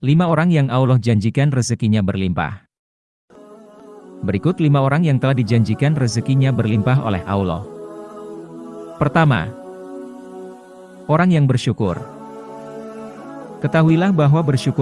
Lima orang yang Allah janjikan rezekinya berlimpah. Berikut lima orang yang telah dijanjikan rezekinya berlimpah oleh Allah. Pertama, orang yang bersyukur. Ketahuilah bahwa bersyukur